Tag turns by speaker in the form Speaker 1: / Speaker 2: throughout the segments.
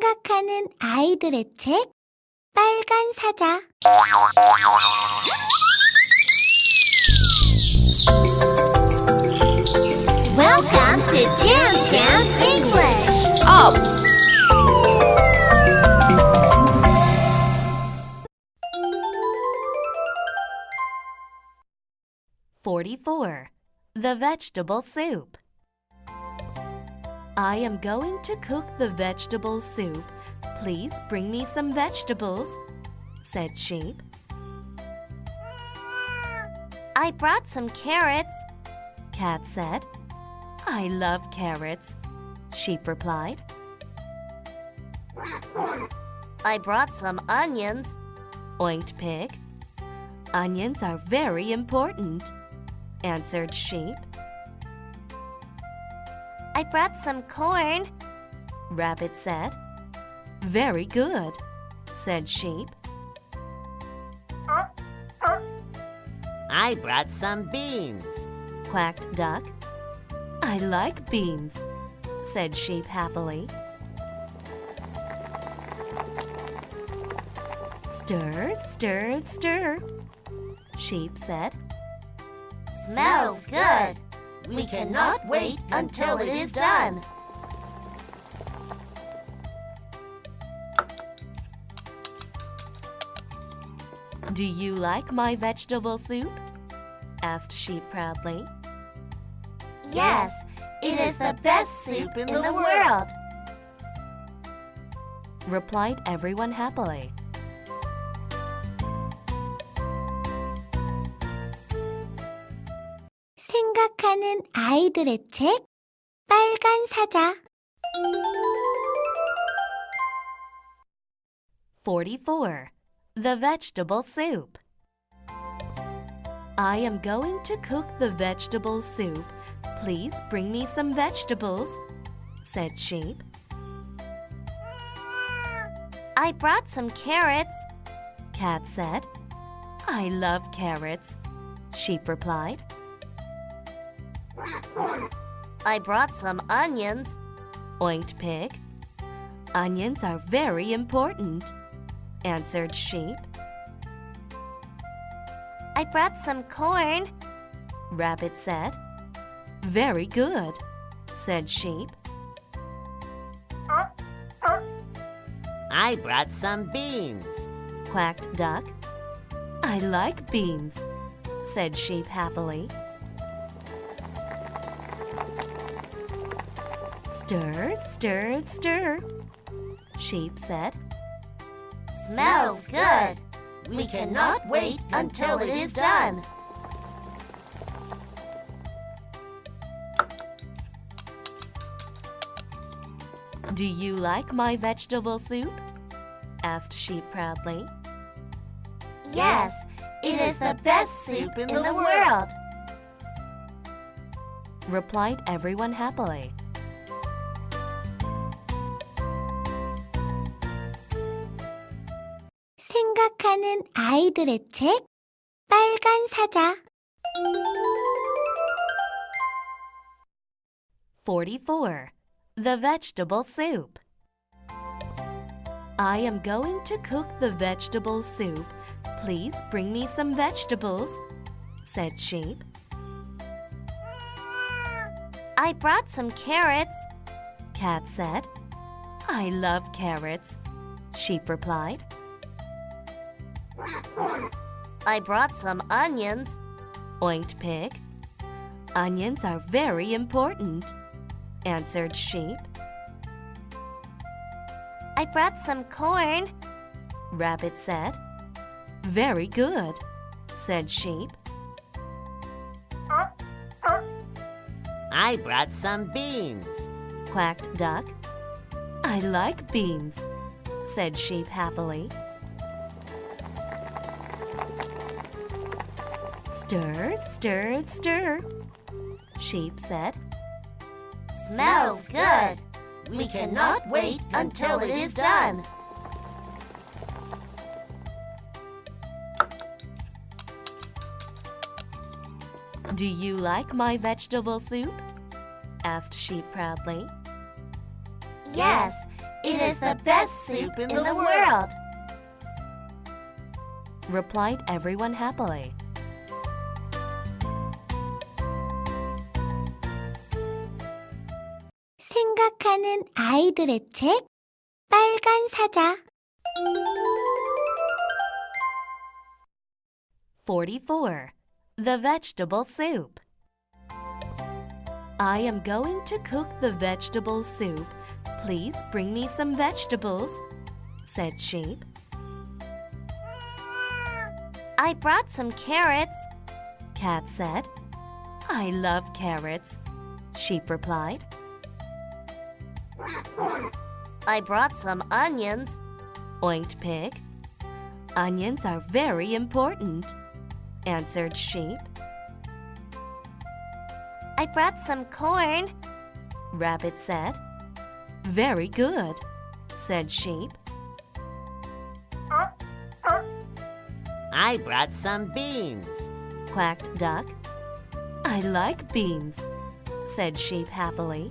Speaker 1: 생각하는 아이들의 책 빨간 사자 Welcome to Jam Jam English.
Speaker 2: Up!
Speaker 3: Forty-four. The vegetable soup. I am going to cook the vegetable soup. Please bring me some vegetables, said Sheep. I brought some carrots, Cat said. I love carrots, Sheep replied. I brought some onions, oinked Pig. Onions are very important, answered Sheep. I brought some corn, Rabbit said. Very good, said Sheep.
Speaker 2: I brought some beans.
Speaker 3: quacked Duck. I like beans, said Sheep happily. Stir, stir, stir, Sheep said.
Speaker 2: Smells good. We cannot wait until it is done.
Speaker 3: Do you like my vegetable soup? asked Sheep proudly.
Speaker 2: Yes, it is the best soup in the world.
Speaker 3: replied everyone happily.
Speaker 1: 생각하는 아이들의 책 빨간 사자
Speaker 3: 44. The vegetable soup. I am going to cook the vegetable soup. Please bring me some vegetables, said Sheep. I brought some carrots, Cat said. I love carrots, Sheep replied. I brought some onions, oinked Pig. Onions are very important, answered Sheep. I brought some corn, Rabbit said. Very good, said Sheep.
Speaker 2: I brought some beans.
Speaker 3: quacked Duck. I like beans, said Sheep happily. Stir, stir, stir, Sheep said.
Speaker 2: Smells good. We cannot wait until it is done.
Speaker 3: Do you like my vegetable soup? asked Sheep proudly.
Speaker 2: Yes, it is the best soup in the world.
Speaker 3: replied everyone happily.
Speaker 1: 생각하는 아이들의 책 빨간 사자
Speaker 3: 44. The vegetable soup. I am going to cook the vegetable soup. Please bring me some vegetables, said Sheep. I brought some carrots, Cat said. I love carrots, Sheep replied. I brought some onions, oinked Pig. Onions are very important, answered Sheep. I brought some corn, Rabbit said. Very good, said Sheep.
Speaker 2: I brought some beans.
Speaker 3: quacked Duck. I like beans, said Sheep happily. Stir, stir, stir, Sheep said.
Speaker 2: Smells good. We cannot wait until it is done.
Speaker 3: Do you like my vegetable soup? asked Sheep proudly.
Speaker 2: Yes, It is the best soup in the world
Speaker 3: replied everyone happily.
Speaker 1: 생각하는 아이들의 책 빨간 사자
Speaker 3: 44. The vegetable soup. I am going to cook the vegetable soup. Please bring me some vegetables, said Sheep. I brought some carrots, Cat said. I love carrots, Sheep replied. I brought some onions, oinked Pig. Onions are very important, answered Sheep. I brought some corn, Rabbit said. Very good, said Sheep.
Speaker 2: I brought some beans.
Speaker 3: quacked Duck. I like beans, said Sheep happily.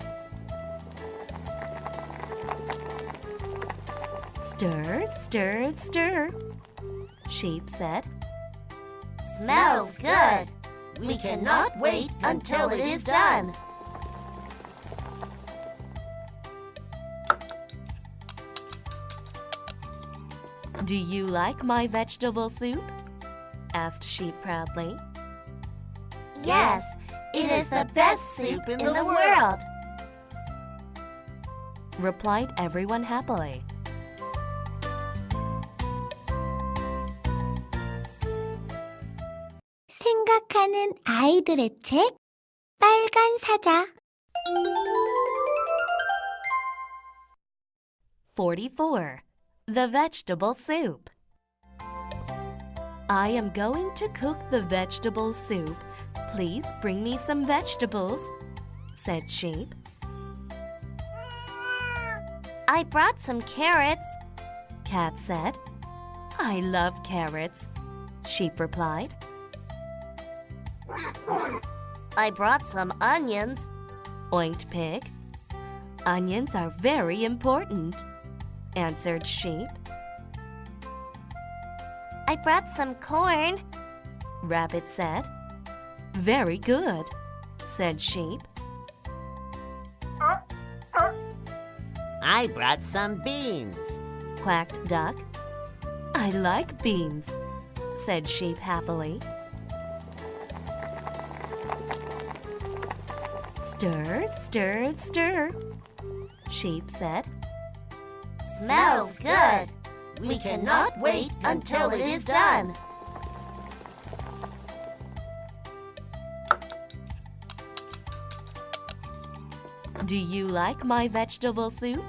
Speaker 3: Stir, stir, stir, Sheep said.
Speaker 2: Smells good. We cannot wait until it is done.
Speaker 3: Do you like my vegetable soup? asked Sheep proudly.
Speaker 2: Yes, it is the best soup in the world.
Speaker 3: replied everyone happily.
Speaker 1: 생각하는 아이들의 책 빨간 사자
Speaker 3: 44. The vegetable soup. I am going to cook the vegetable soup. Please bring me some vegetables, said Sheep. I brought some carrots, Cat said. I love carrots, Sheep replied. I brought some onions, oinked Pig. Onions are very important, answered Sheep. I brought some corn, Rabbit said. Very good, said Sheep.
Speaker 2: I brought some beans.
Speaker 3: quacked Duck. I like beans, said Sheep happily. Stir, stir, stir, Sheep said.
Speaker 2: Smells good. We cannot wait until it is done.
Speaker 3: Do you like my vegetable soup?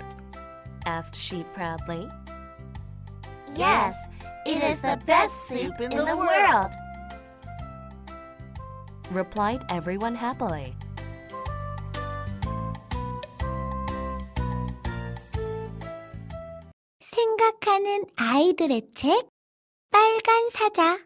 Speaker 3: asked Sheep proudly.
Speaker 2: Yes, it is the best soup in the world.
Speaker 3: replied everyone happily.
Speaker 1: 생각하는 아이들의 책 빨간 사자